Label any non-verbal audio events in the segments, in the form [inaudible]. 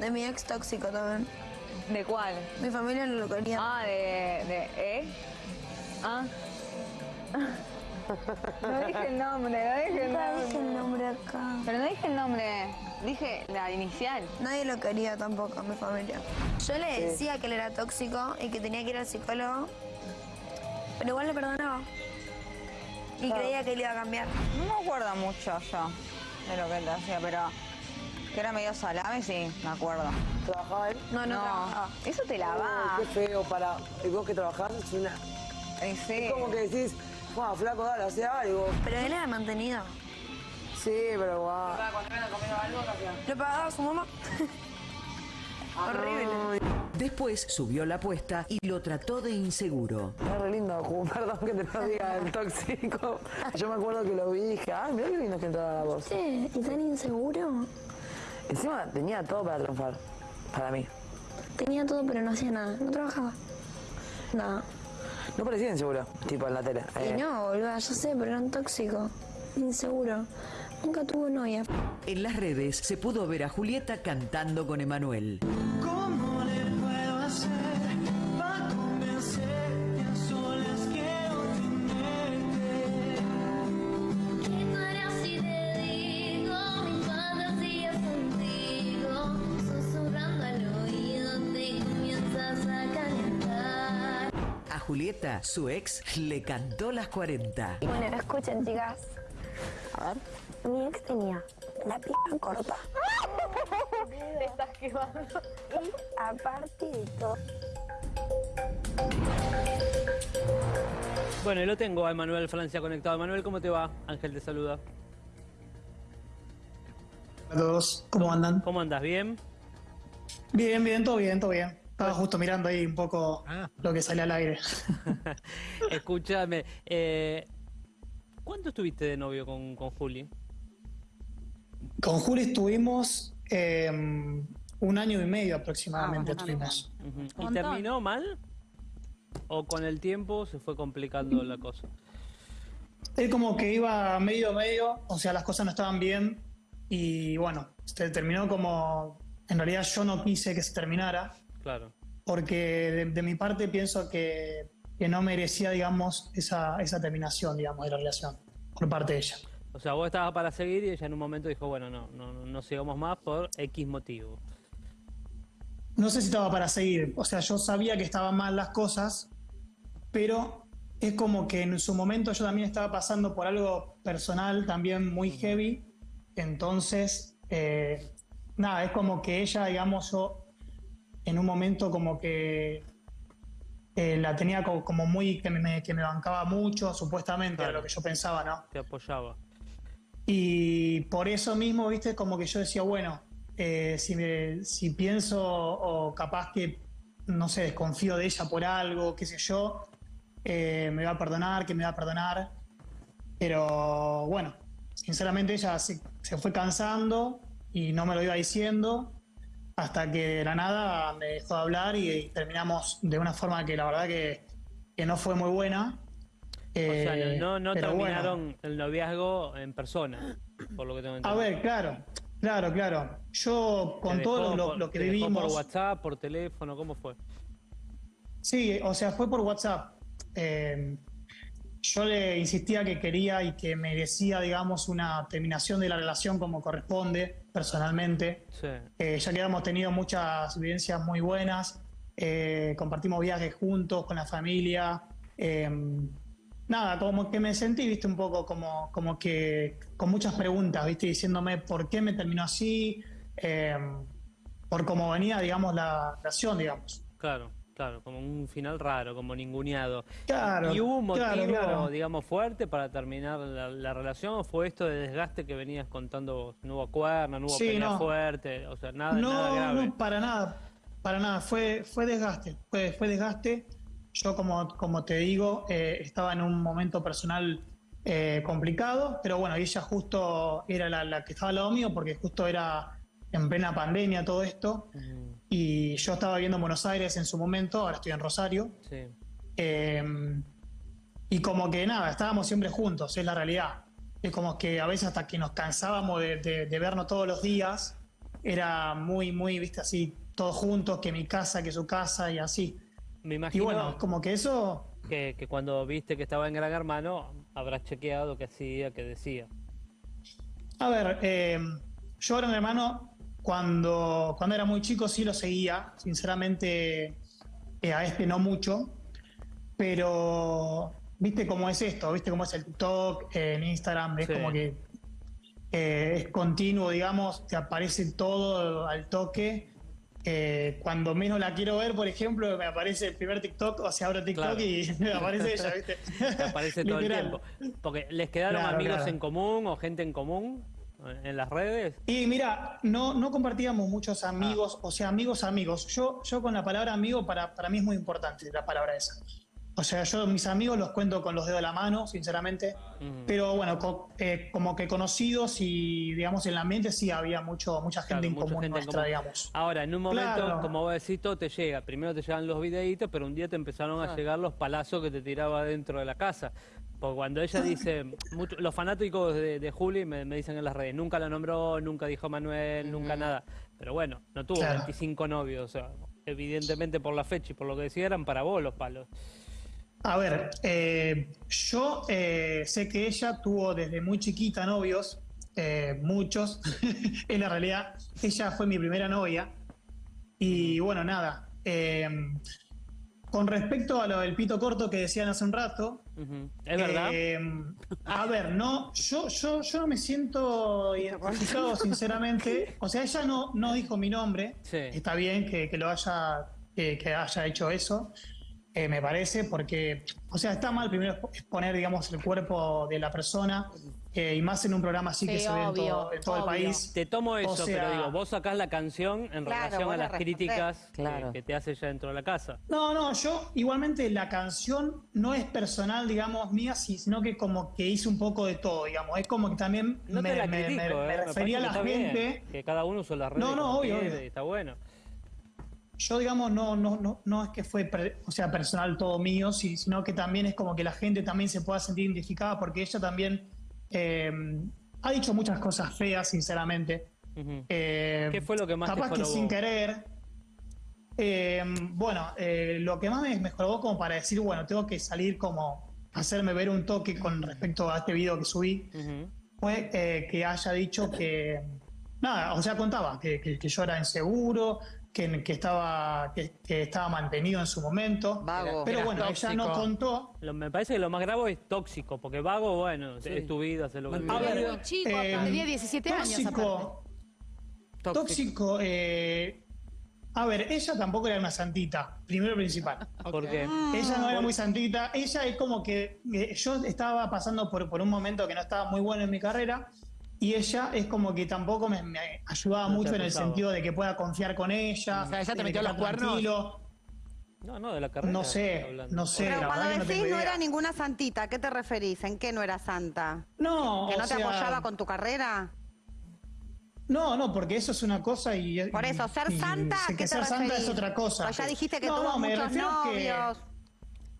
De mi ex tóxico también. ¿De cuál? Mi familia no lo quería. Ah, de, de, ¿eh? Ah. No dije el nombre, no dije el Nunca dije el nombre. nombre acá. Pero no dije el nombre, dije la inicial. Nadie lo quería tampoco, mi familia. Yo le decía que él era tóxico y que tenía que ir al psicólogo, pero igual le perdonaba. Y creía que él iba a cambiar. No me acuerdo mucho yo de lo que él hacía, pero que era medio salame, sí, me acuerdo. ¿Trabajaba él? No, no, trabajaba. eso te la va. Qué feo para. Y vos que trabajás es una. Y sí. Es como que decís, wow, flaco, dale, hace algo. Pero él era mantenido. Sí, pero guau. Lo pagaba su mamá. [laughs] Horrible. Después subió la apuesta y lo trató de inseguro. Es re lindo, Ju, [laughs] perdón que te lo diga el tóxico. [laughs] Yo me acuerdo que lo vi y dije, ay, mira qué lindo que entraba la voz. Sí, ¿y tan inseguro? Encima tenía todo para triunfar, para mí. Tenía todo, pero no hacía nada. No trabajaba. Nada. No parecía inseguro, tipo en la tele. Eh, Y no, boluda, yo sé, pero era un tóxico. Inseguro. Nunca tuvo novia. En las redes se pudo ver a Julieta cantando con Emanuel. Julieta, su ex, le cantó las 40. Bueno, escuchen, chicas. A ver. Mi ex tenía la pija corta. Te estás quemando. Y aparte de todo, Bueno, y lo tengo a Emanuel Francia conectado. Emanuel, ¿cómo te va? Ángel te saluda. Hola a todos, ¿cómo andan? ¿Cómo andas? ¿Bien? Bien, bien, todo bien, todo bien. Estaba justo mirando ahí un poco Ah. lo que sale al aire. [laughs] Escúchame, eh, ¿cuánto estuviste de novio con, con Juli? Con Juli estuvimos eh, un año y medio aproximadamente. Ah, estuvimos. ¿Y terminó mal? ¿O con el tiempo se fue complicando la cosa? Él como que iba medio medio, o sea, las cosas no estaban bien y bueno, se terminó como... En realidad yo no quise que se terminara Claro. porque de, de mi parte pienso que, que no merecía, digamos, esa, esa terminación, digamos, de la relación por parte de ella. O sea, vos estabas para seguir y ella en un momento dijo, bueno, no, no, no, no sigamos más por X motivo. No sé si estaba para seguir, o sea, yo sabía que estaban mal las cosas, pero es como que en su momento yo también estaba pasando por algo personal también muy heavy, entonces, eh, nada, es como que ella, digamos, yo en un momento como que eh, la tenía co- como, muy, que me, que me bancaba mucho, supuestamente, era Claro. lo que yo pensaba, ¿no? Te apoyaba. Y por eso mismo, viste, como que yo decía, bueno, eh, si, me- si pienso o capaz que, no sé, desconfío de ella por algo, qué sé yo, eh, me va a perdonar, que me va a perdonar. Pero bueno, sinceramente ella se, se fue cansando y no me lo iba diciendo hasta que de la nada me dejó de hablar y, y terminamos de una forma que la verdad que, que no fue muy buena. O sea, Eh, no, no pero bueno. terminaron el noviazgo en persona, por lo que tengo A entendido. ver, claro, claro, claro. Yo ¿Te con dejó todo lo, por- lo que te dejó vivimos. por WhatsApp, por teléfono, ¿cómo fue? Sí, o sea, fue por WhatsApp. Eh, yo le insistía que quería y que merecía, digamos, una terminación de la relación como corresponde, personalmente. Sí. Eh, ya que hemos tenido muchas vivencias muy buenas, eh, compartimos viajes juntos con la familia. eh, nada, como que me sentí, viste, un poco como, como que con muchas preguntas, viste, diciéndome por qué me terminó así, eh, por cómo venía, digamos, la relación, digamos. Claro, claro, como un final raro, como ninguneado. Claro, ¿Y hubo un motivo, claro, claro. digamos, fuerte para terminar la, la relación o fue esto de desgaste que venías contando vos? No hubo cuerno, no hubo Sí, pelea no. fuerte, o sea, nada, nada No, grave. no, para nada, para nada, fue, fue desgaste, fue, fue desgaste. Yo, como, como te digo, eh, estaba en un momento personal eh, complicado, pero bueno, ella justo era la, la que estaba al lado mío, porque justo era en plena pandemia todo esto, Mm, y yo estaba viviendo en Buenos Aires en su momento, ahora estoy en Rosario, sí. eh, y como que nada, estábamos siempre juntos, es la realidad. Es como que a veces hasta que nos cansábamos de, de- de vernos todos los días, era muy, muy, viste, así, todos juntos, que mi casa, que su casa y así. Me Y imagino bueno, como que eso, que, que cuando viste que estaba en Gran Hermano, habrás chequeado qué hacía, qué decía. a ver, eh, yo Gran Hermano, cuando, cuando era muy chico sí lo seguía, sinceramente eh, a este no mucho, pero viste cómo es esto, viste cómo es el TikTok, eh, en Instagram, es Sí. como que eh, es continuo, digamos, te aparece todo al toque. Eh, cuando menos la quiero ver, por ejemplo, me aparece el primer TikTok, o sea, abro TikTok Claro. y [laughs] me aparece ella, ¿viste? [laughs] Te aparece todo el tiempo. Porque les quedaron Claro, amigos claro. en común o gente en común en las redes. Y mira, no, no compartíamos muchos amigos, o sea, amigos, amigos. Yo, yo con la palabra amigo, para, para mí es muy importante la palabra esa. O sea, yo mis amigos los cuento con los dedos de la mano, sinceramente. Ujú. Pero bueno, co- eh, como que conocidos y, digamos, en el ambiente sí había mucho, mucha gente Claro, en mucha común gente en nuestra, común. digamos. Ahora, en un momento, Claro. como vos decís, todo te llega. Primero te llegan los videitos, pero un día te empezaron a llegar los palazos que te tiraba dentro de la casa. Porque cuando ella dice, mucho- los fanáticos de, de Juli me, me dicen en las redes, nunca la nombró, nunca dijo Manuel, nunca nada. Pero bueno, no tuvo Claro. 25 novios. O sea, evidentemente por la fecha y por lo que decía eran para vos los palos. A ver, eh, yo eh, sé que ella tuvo desde muy chiquita novios, eh, muchos. [laughs] en la realidad, ella fue mi primera novia. Y bueno, nada. Con respecto a lo del pito corto que decían hace un rato. ¿Es verdad? eh, a ver, no, yo, yo, yo no me siento identificado, sinceramente. O sea, ella no, no dijo mi nombre. Sí. Está bien que, que lo haya, que, que haya hecho eso, eh, me parece, porque, o sea, está mal primero exponer, digamos, el cuerpo de la persona, eh, y más en un programa así que se ve en todo, en todo el país. Te tomo eso, O sea- pero digo, vos sacás la canción en Claro, relación a las críticas que- Claro. que, te hace ella dentro de la casa. No, no, yo igualmente la canción no es personal, digamos, mía, sino que como que hice un poco de todo, digamos. Es como que también No me, te la me- critico, me- eh, me me refería a la gente. bien, que cada uno usa las redes No, no, obvio, obvio. está bueno. Yo, digamos, no, no, no, no es que fue, o sea, personal todo mío, sino que también es como que la gente también se pueda sentir identificada porque ella también eh, ha dicho muchas cosas feas, sinceramente. Eh, ¿Qué fue lo que más te capaz que sin querer. Eh, bueno, lo que más me mejoró como para decir, bueno, tengo que salir como hacerme ver un toque con respecto a este video que subí, fue que haya dicho que, nada, o sea, contaba que, que- que yo era inseguro, que, que estaba, que, que estaba mantenido en su momento. Vago. Pero bueno, ella no tóxico. contó. Lo- me parece que lo más grave es tóxico, porque vago, bueno, es tu vida, hacer lo que muy chico, eh, tenía 17 años aparte. tóxico, tóxico, eh, a ver, ella tampoco era una santita, primero principal. [laughs] ¿Por qué? Ella no era muy santita, ella es como que eh, yo estaba pasando por, por un momento que no estaba muy bueno en mi carrera y ella es como que tampoco me, me ayudaba No mucho en el sentido de que pueda confiar con ella. O sea, ella te metió los cuernos. No, no, de la carrera. No sé, no sé. Pero la cuando verdad que no decís no era ninguna santita, ¿a qué te referís? ¿En qué no era santa? No, ¿Que o no te sea, apoyaba con tu carrera? No, no, porque eso es una cosa y. Por eso, ser y- santa, sé ¿a que qué te ser santa es otra cosa. Pues ya dijiste que No, tuvo muchos que- novios.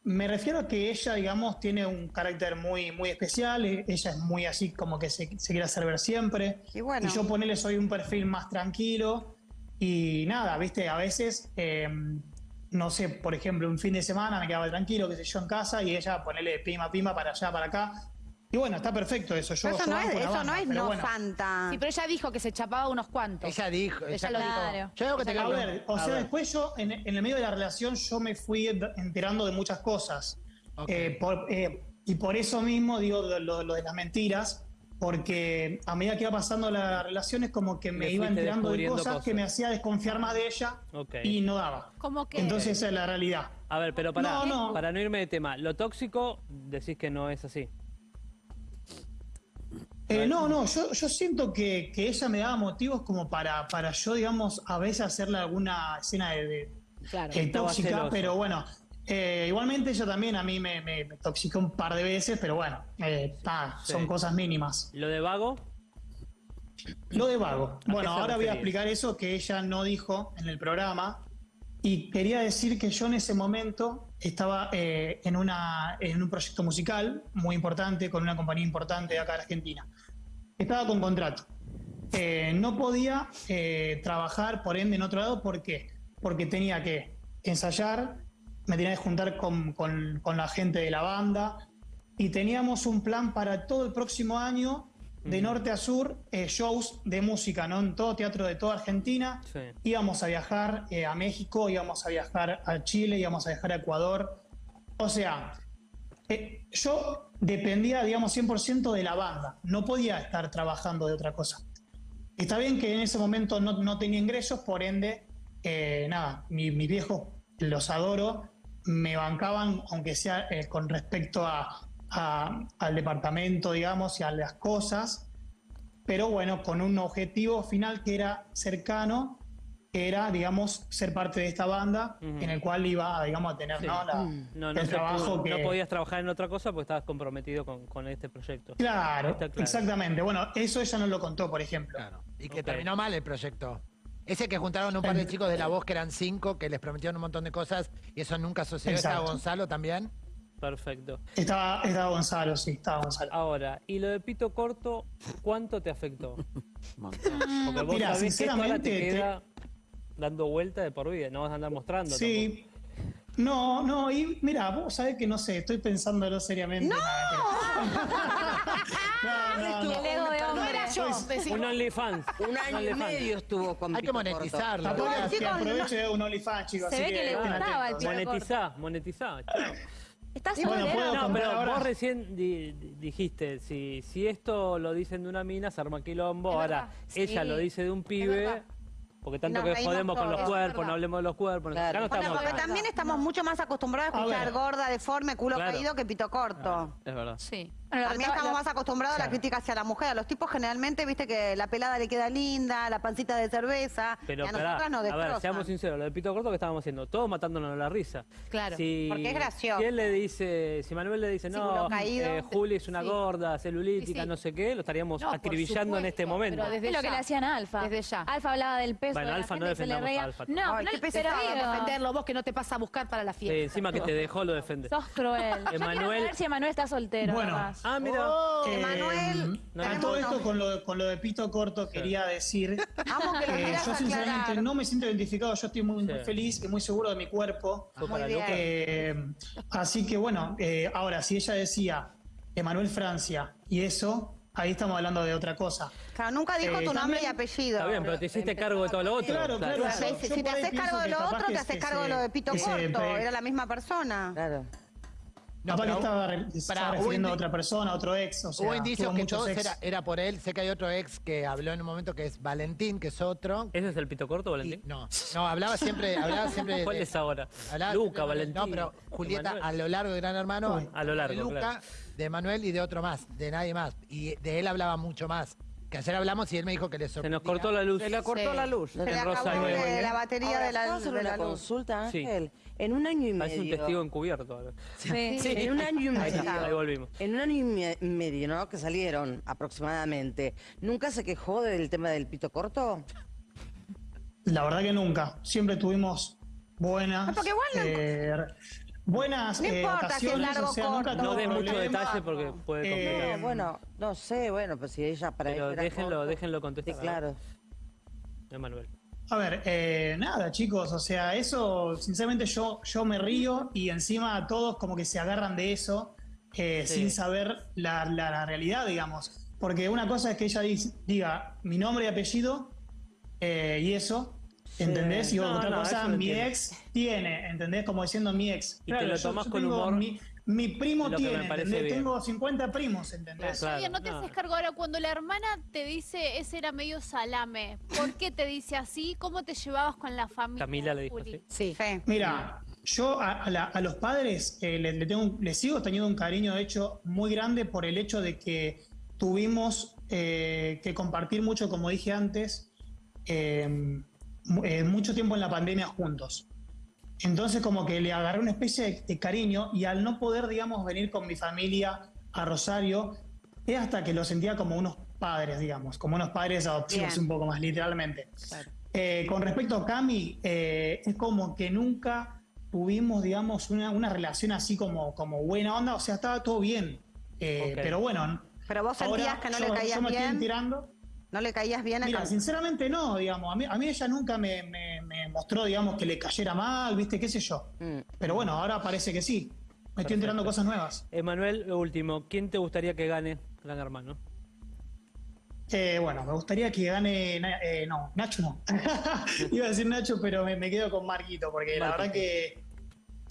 Me refiero a que ella, digamos, tiene un carácter muy, muy especial. eh, Ella es muy así, como que se, se quiere hacer ver siempre. Y bueno. yo ponele, soy un perfil más tranquilo. Y nada, viste, a veces, eh, no sé, por ejemplo, un fin de semana me quedaba tranquilo, qué sé yo, en casa, y ella ponele pima, pima para allá, para acá. Y bueno, está perfecto eso. Yo, eso yo no es, eso banda, no es pero no bueno. santa. Sí, pero ella dijo que se chapaba unos cuantos. Ella dijo. Ella lo dijo. exacto. Yo digo que te A ver, o a sea, ver. después yo, en, en el medio de la relación, yo me fui ent- enterando de muchas cosas. Eh, por- eh, y por eso mismo digo lo, lo- lo de las mentiras, porque a medida que iba pasando la relación es como que me iba enterando de cosas, cosas. que me hacía desconfiar más de ella y no daba. ¿Cómo que? Entonces esa es la realidad. A ver, pero para No, no. para no irme de tema, lo tóxico decís que no es así. Eh, no, no, yo, yo siento que, que ella me daba motivos como para, para yo, digamos, a veces hacerle alguna escena de, de- Claro. eh, tóxica, celoso. pero bueno, eh, igualmente ella también a mí me, me, me toxicó un par de veces, pero bueno, eh, ta, Sí. son cosas mínimas. Lo de vago, Lo de vago. Bueno, ahora voy a explicar eso que ella no dijo en el programa. Y quería decir que yo en ese momento estaba eh, en, una, en un proyecto musical muy importante, con una compañía importante de acá de Argentina. Estaba con contrato. eh, no podía eh, trabajar, por ende, en otro lado. ¿Por qué? Porque tenía que ensayar, me tenía que juntar con, con- con la gente de la banda y teníamos un plan para todo el próximo año, de norte a sur, eh, shows de música, ¿no? En todo teatro de toda Argentina. Sí. Íbamos a viajar eh, a México, íbamos a viajar a Chile, íbamos a viajar a Ecuador. O sea, eh, yo dependía, digamos, 100% de la banda. No podía estar trabajando de otra cosa. Está bien que en ese momento no, no tenía ingresos, por ende, nada, mi- mis viejos los adoro, me bancaban, aunque sea con respecto a, a- al departamento, digamos, y a las cosas, pero bueno, con un objetivo final que era cercano, que era, digamos, ser parte de esta banda, en el cual iba, digamos, a tener Sí. ¿no? la- No, no, el se trabajo pudo- que... no podías trabajar en otra cosa porque estabas comprometido con, con este proyecto. Claro, Está claro. exactamente. Bueno, eso ella no lo contó, por ejemplo. Y que terminó mal el proyecto. Ese que juntaron un par de chicos de la voz que eran cinco, que les prometieron un montón de cosas y eso nunca sucedió. ¿Estaba Exacto. Gonzalo también? Perfecto. Estaba, estaba Gonzalo, sí, estaba Gonzalo. Ahora, ¿y lo de pito corto, cuánto te afectó? [laughs] Porque vos sabés que esto ahora te sinceramente, te- queda dando vuelta de por vida, no vas a andar mostrando. Sí. No, no, y mira, vos sabés que no sé, estoy pensándolo seriamente. No, [laughs] no, no. Ego de hombre. Decís, Un OnlyFans. Un año y medio estuvo con Hay que monetizarlo. Tampoco que aproveche un OnlyFans, chicos. Se ve que le gustaba el Monetizá, monetizá. ¿Estás Bueno, No, pero ahora. vos recién di- di- dijiste, si, si esto lo dicen de una mina, se arma quilombo. Es Ahora, verdad, ella sí. lo dice de un pibe, porque tanto que jodemos con los cuerpos, no hablemos de los cuerpos. Claro. Acá no Bueno, porque acá. también estamos mucho más acostumbrados a A escuchar gorda, deforme, culo Claro. caído que pito corto. Es verdad. Sí. Bueno, También estamos más acostumbrados a la crítica hacia la mujer. A los tipos generalmente, viste que la pelada le queda linda, la pancita de cerveza. Pero y a pará, nosotras nos a ver, seamos sinceros, lo de Pito Corto que estábamos haciendo, todos matándonos la risa. Claro. Si, Porque es gracioso. Si él le dice, si Manuel le dice, no, caído. eh, Juli es una Sí. gorda, celulítica, Sí, sí. no sé qué, lo estaríamos No, acribillando en este momento. pero desde Es lo que ya. le hacían a Alfa. Desde ya. Alfa hablaba del peso Bueno, de la Alfa no se le defendamos a Alfa. No, Ay, no, qué pero defenderlo vos que no te pasa a buscar para la Sí, fiesta. encima que te dejó lo defende. sos cruel. Emanuel- si Emanuel está soltero. Bueno. Ah, mira. Eh, Emanuel, no, a todo esto con lo, con lo de pito corto quería decir [laughs] que yo sinceramente aclarar. no me siento identificado, yo estoy muy, muy Sí. feliz y muy seguro de mi cuerpo. Muy. Eh, así que bueno, eh, ahora si ella decía Emanuel Francia y eso, ahí estamos hablando de otra cosa. Claro, nunca dijo Eh, tu nombre y apellido. Está bien, pero te hiciste cargo de todo lo otro. Claro, claro. Claro, si si te haces cargo de lo otro, te haces cargo de lo de pito corto. pre- Era la misma persona. Claro. No, capaz que estaba, re- se refiriendo a otra persona, a otro ex. O sea, Hubo indicios que todos era, era por él. Sé que hay otro ex que habló en un momento que es Valentín, que es otro. ¿Ese es el Pito Corto, Y- Valentín? no, no, hablaba siempre, hablaba siempre [laughs] de- ¿Cuál es ahora? hablaba Luca, Valentín. No, pero Julieta Emanuel. a lo largo de Gran Hermano. Uy. A lo largo, de Luca, claro. de Manuel y de otro más, de nadie más. Y de él hablaba mucho más. Que ayer hablamos y él me dijo que le Se sorprendía. nos cortó la luz. Se le cortó Sí. la luz. Se le acabó la batería Ahora, de la, ¿puedo hacer de una la luz. consulta, Sí. En un año y Parece un medio. testigo encubierto. ahora. Sí. En un año y Ahí, medio. ahí volvimos. En un año y me- medio, ¿no? Que salieron aproximadamente. ¿Nunca se quejó del tema del pito corto? La verdad que nunca. Siempre tuvimos buenas. Ah, porque igual no- eh, buenas No eh, importa si es largo o sea, corto. No des mucho detalle porque puede Eh, complicar. No, bueno, no sé, bueno, pues si ella para Pero ella déjenlo, corto. déjenlo contestar. Sí, claro. Emanuel. A ver, eh, nada, chicos, o sea, eso, sinceramente yo, yo me río y encima todos como que se agarran de eso eh, Sí. sin saber la, la- la realidad, digamos. Porque una cosa es que ella dice- diga mi nombre y apellido eh, y eso, ¿entendés? Y No, otra no, cosa, mi entiendo. ex tiene, ¿entendés? Como diciendo mi ex. Y te lo yo- tomás yo con tengo humor, Mi, mi primo lo tiene. Tengo 50 primos, ¿entendés? Claro, no te no. haces cargo ahora cuando la hermana te dice ese era medio salame. ¿Por qué te dice así? ¿Cómo te llevabas con la familia? Camila le dijo así. Sí. Sí. Mira, yo a, a la- a los padres eh, le, le tengo, un- le sigo teniendo un cariño, de hecho, muy grande por el hecho de que tuvimos eh, que compartir mucho, como dije antes, eh, eh, mucho tiempo en la pandemia juntos. Entonces, como que le agarré una especie de, de cariño y al no poder, digamos, venir con mi familia a Rosario, es hasta que lo sentía como unos padres, digamos, como unos padres adoptivos, Bien. un poco más literalmente. Eh, con respecto a Cami, eh, es como que nunca tuvimos, digamos, una, una relación así como, como buena onda, o sea, estaba todo bien. Eh, Ok. Pero bueno, Pero vos sentías ahora que no yo- le caías yo me estoy bien. enterando. ¿No le caías bien a Mira, sinceramente no, digamos. A mí, a mí ella nunca me, me- me mostró, digamos, que le cayera mal, ¿viste? ¿Qué sé yo? Mm. Pero bueno, ahora parece que sí. Me estoy enterando cosas nuevas. Emanuel, lo último, ¿quién te gustaría que gane Gran Hermano? Eh, bueno, me gustaría que gane. Eh, no, Nacho no. [laughs] Iba a decir Nacho, pero me, me quedo con Marquito, porque la verdad que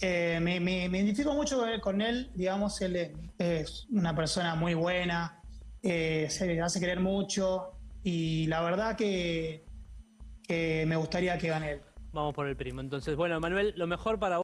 eh, me, me- me identifico mucho con él, con él, digamos, él es, es una persona muy buena, eh, se hace querer mucho, y la verdad que, que me gustaría que gane él. Vamos por el primo. Entonces, bueno, Emanuel, lo mejor para vos.